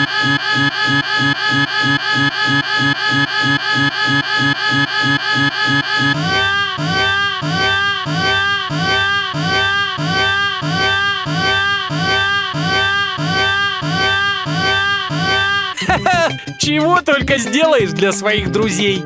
Чего только сделаешь для своих друзей!